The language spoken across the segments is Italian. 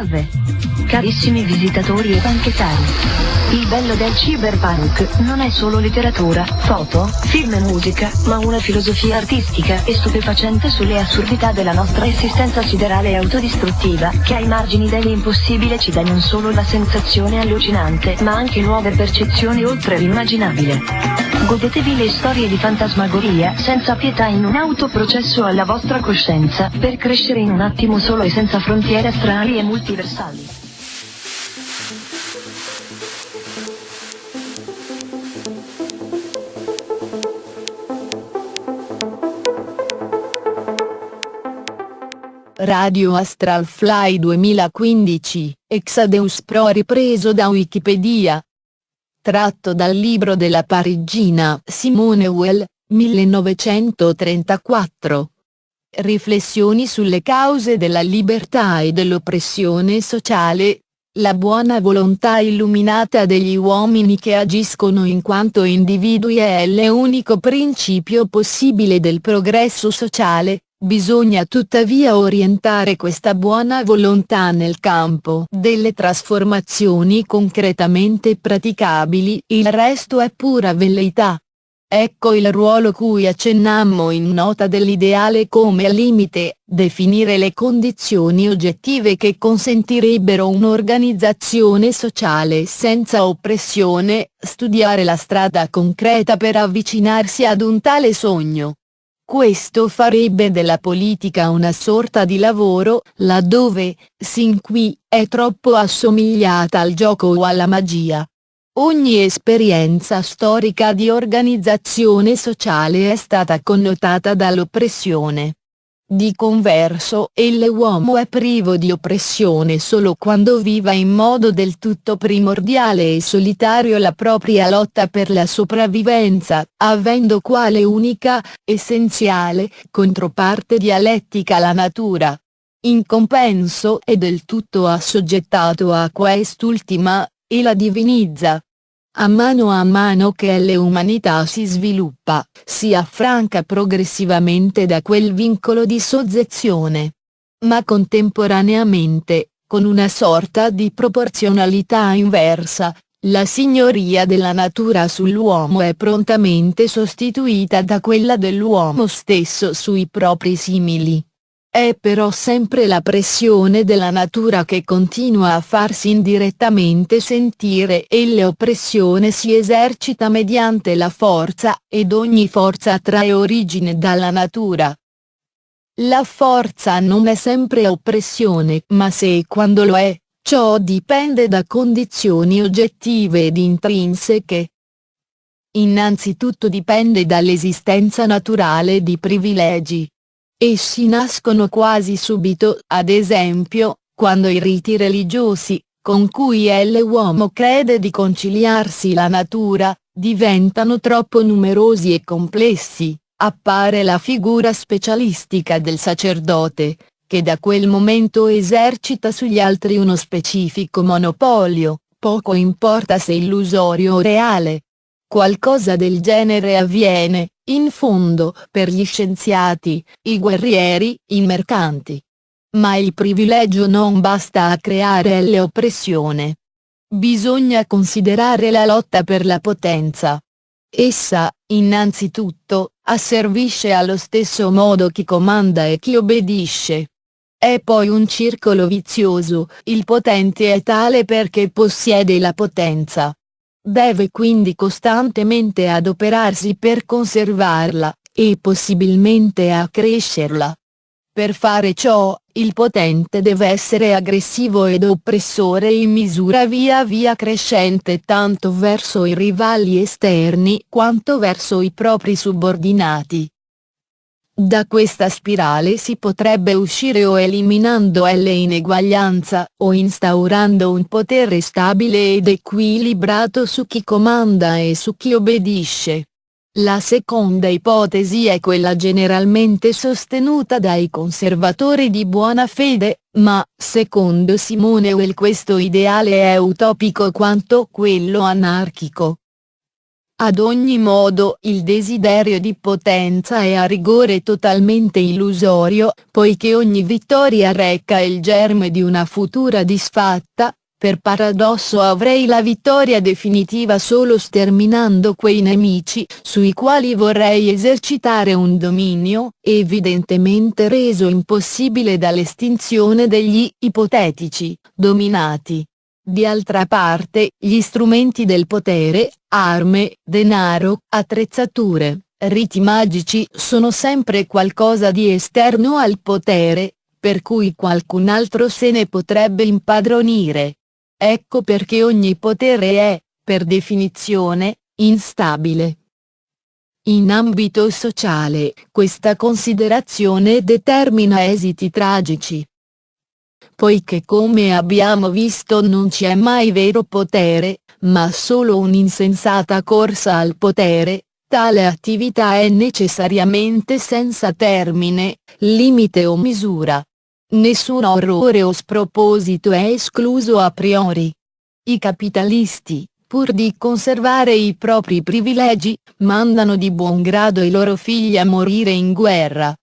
Salve! Carissimi visitatori e banchettari. Il bello del cyberpunk non è solo letteratura, foto, film e musica, ma una filosofia artistica e stupefacente sulle assurdità della nostra esistenza siderale e autodistruttiva, che ai margini dell'impossibile ci dà non solo la sensazione allucinante, ma anche nuove percezioni oltre l'immaginabile. Godetevi le storie di fantasmagoria, senza pietà in un autoprocesso alla vostra coscienza, per crescere in un attimo solo e senza frontiere astrali e multiversali. Radio Astral Fly 2015, Exadeus Pro ripreso da Wikipedia. Tratto dal libro della parigina Simone Weil, 1934. Riflessioni sulle cause della libertà e dell'oppressione sociale, la buona volontà illuminata degli uomini che agiscono in quanto individui è l'unico principio possibile del progresso sociale, Bisogna tuttavia orientare questa buona volontà nel campo delle trasformazioni concretamente praticabili, il resto è pura velleità. Ecco il ruolo cui accennammo in nota dell'ideale come limite, definire le condizioni oggettive che consentirebbero un'organizzazione sociale senza oppressione, studiare la strada concreta per avvicinarsi ad un tale sogno. Questo farebbe della politica una sorta di lavoro, laddove, sin qui, è troppo assomigliata al gioco o alla magia. Ogni esperienza storica di organizzazione sociale è stata connotata dall'oppressione. Di converso, l'uomo è privo di oppressione solo quando viva in modo del tutto primordiale e solitario la propria lotta per la sopravvivenza, avendo quale unica, essenziale, controparte dialettica la natura. In compenso è del tutto assoggettato a quest'ultima, e la divinizza, a mano a mano che l'umanità si sviluppa, si affranca progressivamente da quel vincolo di soggezione. Ma contemporaneamente, con una sorta di proporzionalità inversa, la signoria della natura sull'uomo è prontamente sostituita da quella dell'uomo stesso sui propri simili. È però sempre la pressione della natura che continua a farsi indirettamente sentire e l'oppressione si esercita mediante la forza, ed ogni forza trae origine dalla natura. La forza non è sempre oppressione ma se e quando lo è, ciò dipende da condizioni oggettive ed intrinseche. Innanzitutto dipende dall'esistenza naturale di privilegi, Essi nascono quasi subito, ad esempio, quando i riti religiosi, con cui l'uomo crede di conciliarsi la natura, diventano troppo numerosi e complessi, appare la figura specialistica del sacerdote, che da quel momento esercita sugli altri uno specifico monopolio, poco importa se illusorio o reale. Qualcosa del genere avviene, in fondo, per gli scienziati, i guerrieri, i mercanti. Ma il privilegio non basta a creare l'oppressione. Bisogna considerare la lotta per la potenza. Essa, innanzitutto, asservisce allo stesso modo chi comanda e chi obbedisce. È poi un circolo vizioso, il potente è tale perché possiede la potenza. Deve quindi costantemente adoperarsi per conservarla, e possibilmente accrescerla. Per fare ciò, il potente deve essere aggressivo ed oppressore in misura via via crescente tanto verso i rivali esterni quanto verso i propri subordinati. Da questa spirale si potrebbe uscire o eliminando l'ineguaglianza o instaurando un potere stabile ed equilibrato su chi comanda e su chi obbedisce. La seconda ipotesi è quella generalmente sostenuta dai conservatori di buona fede, ma, secondo Simone Weil questo ideale è utopico quanto quello anarchico. Ad ogni modo il desiderio di potenza è a rigore totalmente illusorio, poiché ogni vittoria reca il germe di una futura disfatta, per paradosso avrei la vittoria definitiva solo sterminando quei nemici sui quali vorrei esercitare un dominio, evidentemente reso impossibile dall'estinzione degli ipotetici dominati. Di altra parte, gli strumenti del potere, arme, denaro, attrezzature, riti magici sono sempre qualcosa di esterno al potere, per cui qualcun altro se ne potrebbe impadronire. Ecco perché ogni potere è, per definizione, instabile. In ambito sociale, questa considerazione determina esiti tragici poiché come abbiamo visto non c'è mai vero potere, ma solo un'insensata corsa al potere, tale attività è necessariamente senza termine, limite o misura. Nessun orrore o sproposito è escluso a priori. I capitalisti, pur di conservare i propri privilegi, mandano di buon grado i loro figli a morire in guerra,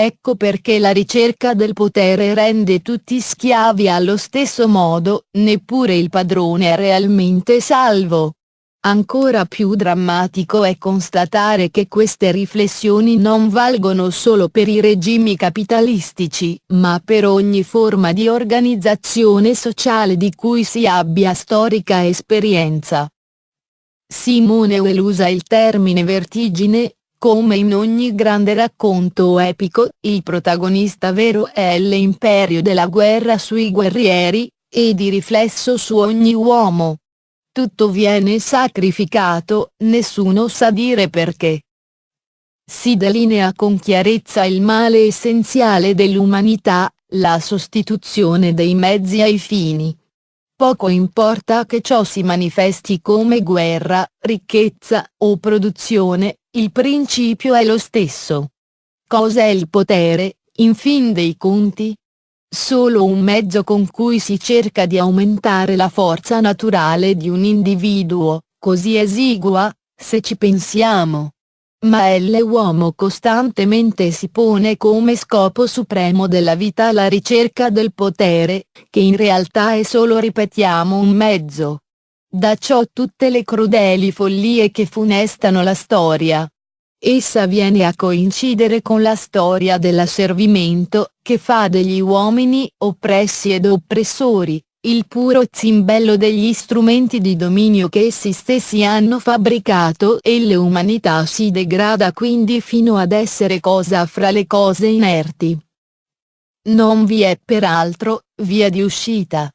Ecco perché la ricerca del potere rende tutti schiavi allo stesso modo, neppure il padrone è realmente salvo. Ancora più drammatico è constatare che queste riflessioni non valgono solo per i regimi capitalistici, ma per ogni forma di organizzazione sociale di cui si abbia storica esperienza. Simone Weil usa il termine vertigine, come in ogni grande racconto epico, il protagonista vero è l'imperio della guerra sui guerrieri, e di riflesso su ogni uomo. Tutto viene sacrificato, nessuno sa dire perché. Si delinea con chiarezza il male essenziale dell'umanità, la sostituzione dei mezzi ai fini. Poco importa che ciò si manifesti come guerra, ricchezza o produzione, il principio è lo stesso. Cos'è il potere, in fin dei conti? Solo un mezzo con cui si cerca di aumentare la forza naturale di un individuo, così esigua, se ci pensiamo. Ma l'uomo costantemente si pone come scopo supremo della vita la ricerca del potere, che in realtà è solo ripetiamo un mezzo. Da ciò tutte le crudeli follie che funestano la storia. Essa viene a coincidere con la storia dell'asservimento, che fa degli uomini oppressi ed oppressori, il puro zimbello degli strumenti di dominio che essi stessi hanno fabbricato e l'umanità si degrada quindi fino ad essere cosa fra le cose inerti. Non vi è peraltro, via di uscita.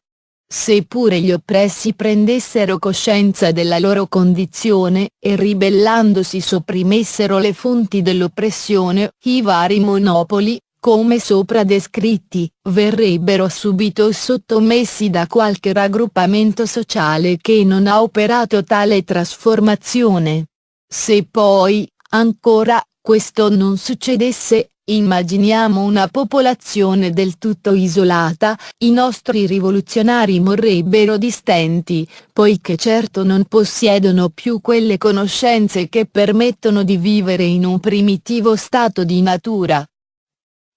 Seppure gli oppressi prendessero coscienza della loro condizione e ribellandosi sopprimessero le fonti dell'oppressione, i vari monopoli, come sopra descritti, verrebbero subito sottomessi da qualche raggruppamento sociale che non ha operato tale trasformazione. Se poi, ancora, questo non succedesse, Immaginiamo una popolazione del tutto isolata, i nostri rivoluzionari morrebbero di stenti, poiché certo non possiedono più quelle conoscenze che permettono di vivere in un primitivo stato di natura.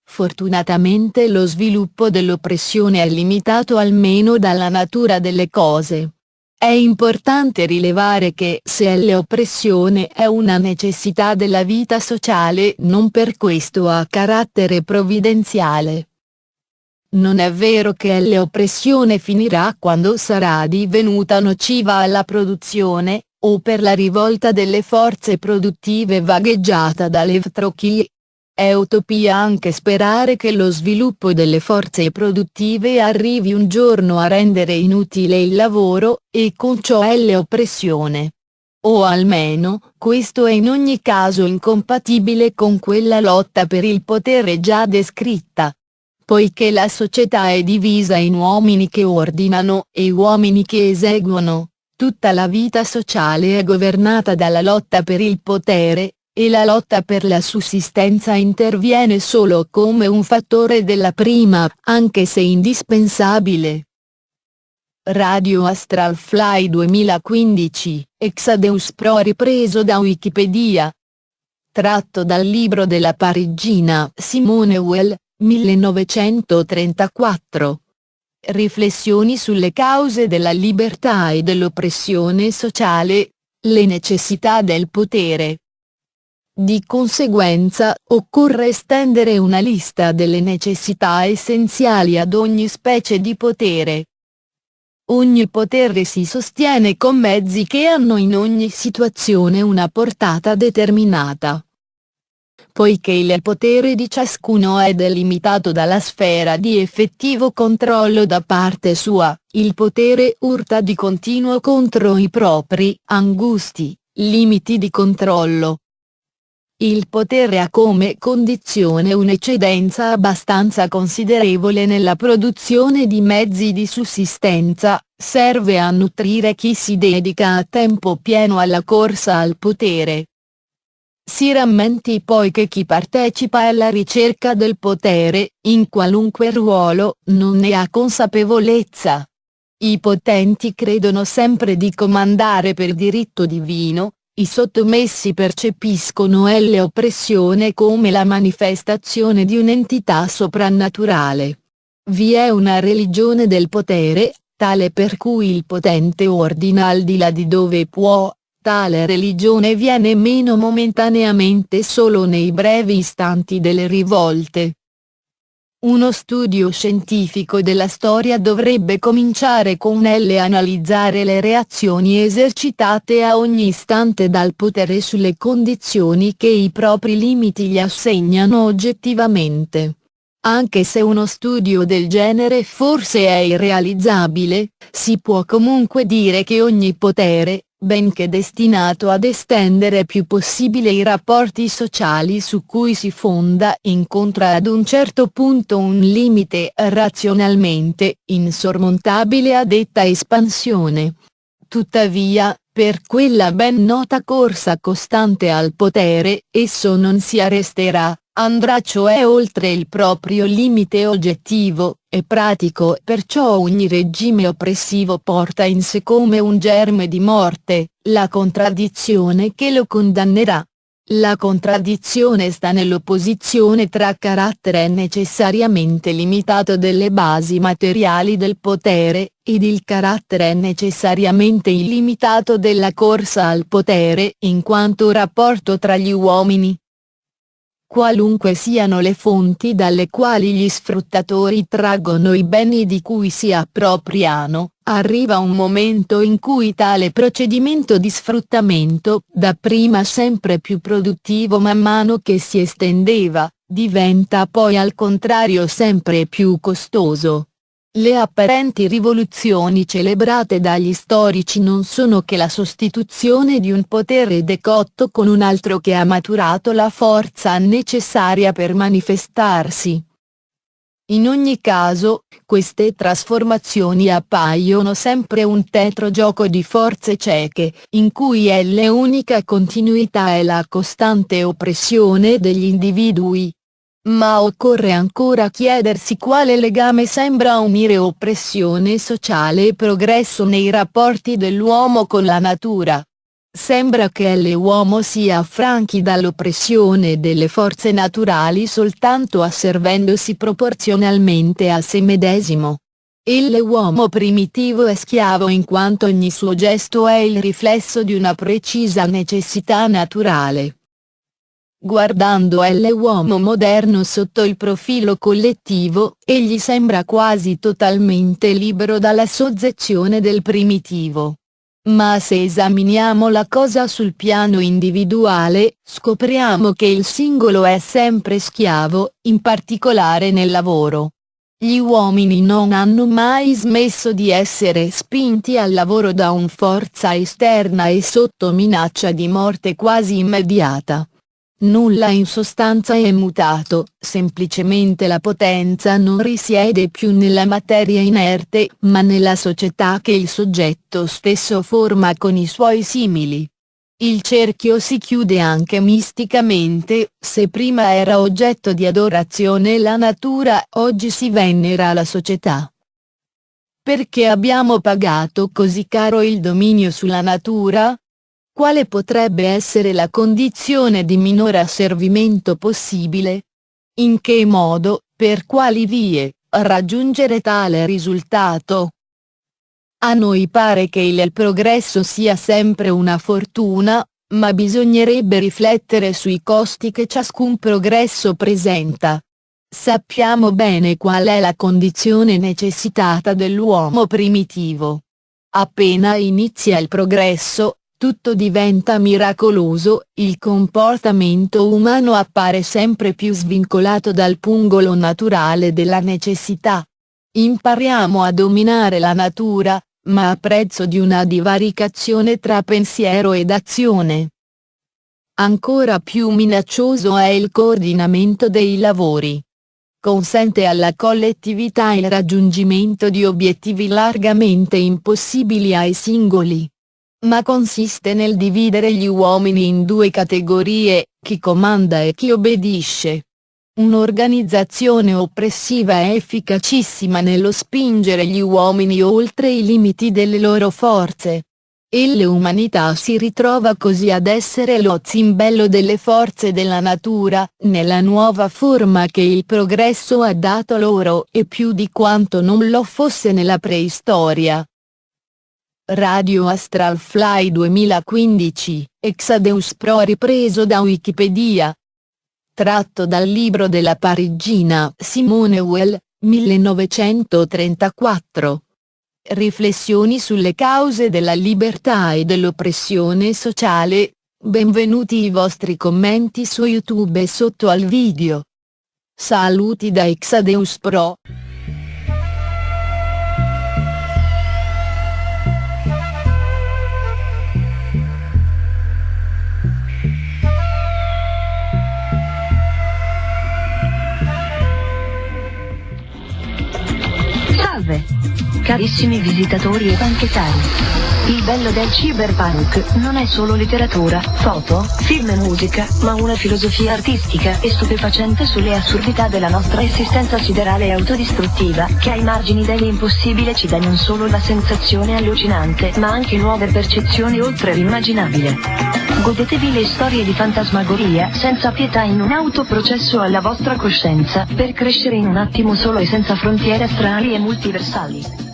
Fortunatamente lo sviluppo dell'oppressione è limitato almeno dalla natura delle cose. È importante rilevare che se l'oppressione è una necessità della vita sociale non per questo ha carattere provvidenziale. Non è vero che l'oppressione finirà quando sarà divenuta nociva alla produzione, o per la rivolta delle forze produttive vagheggiata dall'evtrochie, è utopia anche sperare che lo sviluppo delle forze produttive arrivi un giorno a rendere inutile il lavoro, e con ciò l'oppressione. O almeno, questo è in ogni caso incompatibile con quella lotta per il potere già descritta. Poiché la società è divisa in uomini che ordinano e uomini che eseguono, tutta la vita sociale è governata dalla lotta per il potere, e la lotta per la sussistenza interviene solo come un fattore della prima, anche se indispensabile. Radio Astral Fly 2015, Exadeus Pro ripreso da Wikipedia. Tratto dal libro della parigina Simone Weil, 1934. Riflessioni sulle cause della libertà e dell'oppressione sociale, le necessità del potere. Di conseguenza, occorre estendere una lista delle necessità essenziali ad ogni specie di potere. Ogni potere si sostiene con mezzi che hanno in ogni situazione una portata determinata. Poiché il potere di ciascuno è delimitato dalla sfera di effettivo controllo da parte sua, il potere urta di continuo contro i propri angusti limiti di controllo. Il potere ha come condizione un'eccedenza abbastanza considerevole nella produzione di mezzi di sussistenza, serve a nutrire chi si dedica a tempo pieno alla corsa al potere. Si rammenti poi che chi partecipa alla ricerca del potere, in qualunque ruolo, non ne ha consapevolezza. I potenti credono sempre di comandare per diritto divino, i sottomessi percepiscono l'oppressione come la manifestazione di un'entità soprannaturale. Vi è una religione del potere, tale per cui il potente ordina al di là di dove può, tale religione viene meno momentaneamente solo nei brevi istanti delle rivolte. Uno studio scientifico della storia dovrebbe cominciare con L analizzare le reazioni esercitate a ogni istante dal potere sulle condizioni che i propri limiti gli assegnano oggettivamente. Anche se uno studio del genere forse è irrealizzabile, si può comunque dire che ogni potere, benché destinato ad estendere più possibile i rapporti sociali su cui si fonda incontra ad un certo punto un limite razionalmente insormontabile a detta espansione. Tuttavia, per quella ben nota corsa costante al potere, esso non si arresterà, andrà cioè oltre il proprio limite oggettivo, e pratico perciò ogni regime oppressivo porta in sé come un germe di morte, la contraddizione che lo condannerà. La contraddizione sta nell'opposizione tra carattere necessariamente limitato delle basi materiali del potere, ed il carattere necessariamente illimitato della corsa al potere in quanto rapporto tra gli uomini, qualunque siano le fonti dalle quali gli sfruttatori traggono i beni di cui si appropriano, arriva un momento in cui tale procedimento di sfruttamento, dapprima sempre più produttivo man mano che si estendeva, diventa poi al contrario sempre più costoso. Le apparenti rivoluzioni celebrate dagli storici non sono che la sostituzione di un potere decotto con un altro che ha maturato la forza necessaria per manifestarsi. In ogni caso, queste trasformazioni appaiono sempre un tetro gioco di forze cieche, in cui è l'unica continuità è la costante oppressione degli individui, ma occorre ancora chiedersi quale legame sembra unire oppressione sociale e progresso nei rapporti dell'uomo con la natura. Sembra che l'uomo sia affranchi dall'oppressione delle forze naturali soltanto asservendosi proporzionalmente a se medesimo. L'uomo primitivo è schiavo in quanto ogni suo gesto è il riflesso di una precisa necessità naturale. Guardando l'uomo moderno sotto il profilo collettivo, egli sembra quasi totalmente libero dalla soggezione del primitivo. Ma se esaminiamo la cosa sul piano individuale, scopriamo che il singolo è sempre schiavo, in particolare nel lavoro. Gli uomini non hanno mai smesso di essere spinti al lavoro da un forza esterna e sotto minaccia di morte quasi immediata. Nulla in sostanza è mutato, semplicemente la potenza non risiede più nella materia inerte ma nella società che il soggetto stesso forma con i suoi simili. Il cerchio si chiude anche misticamente, se prima era oggetto di adorazione la natura oggi si venera la società. Perché abbiamo pagato così caro il dominio sulla natura? Quale potrebbe essere la condizione di minore asservimento possibile? In che modo, per quali vie, raggiungere tale risultato? A noi pare che il progresso sia sempre una fortuna, ma bisognerebbe riflettere sui costi che ciascun progresso presenta. Sappiamo bene qual è la condizione necessitata dell'uomo primitivo. Appena inizia il progresso, tutto diventa miracoloso, il comportamento umano appare sempre più svincolato dal pungolo naturale della necessità. Impariamo a dominare la natura, ma a prezzo di una divaricazione tra pensiero ed azione. Ancora più minaccioso è il coordinamento dei lavori consente alla collettività il raggiungimento di obiettivi largamente impossibili ai singoli. Ma consiste nel dividere gli uomini in due categorie, chi comanda e chi obbedisce. Un'organizzazione oppressiva è efficacissima nello spingere gli uomini oltre i limiti delle loro forze, e l'umanità si ritrova così ad essere lo zimbello delle forze della natura, nella nuova forma che il progresso ha dato loro e più di quanto non lo fosse nella preistoria. Radio Astral Fly 2015, Exadeus Pro ripreso da Wikipedia. Tratto dal libro della parigina Simone Well, 1934. Riflessioni sulle cause della libertà e dell'oppressione sociale, benvenuti i vostri commenti su YouTube e sotto al video. Saluti da Exadeus Pro. Salve! Carissimi visitatori e banchettari. Il bello del cyberpunk non è solo letteratura, foto, film e musica, ma una filosofia artistica e stupefacente sulle assurdità della nostra esistenza siderale e autodistruttiva, che ai margini dell'impossibile ci dà non solo la sensazione allucinante, ma anche nuove percezioni oltre l'immaginabile. Godetevi le storie di fantasmagoria, senza pietà in un autoprocesso alla vostra coscienza, per crescere in un attimo solo e senza frontiere astrali e multiversali.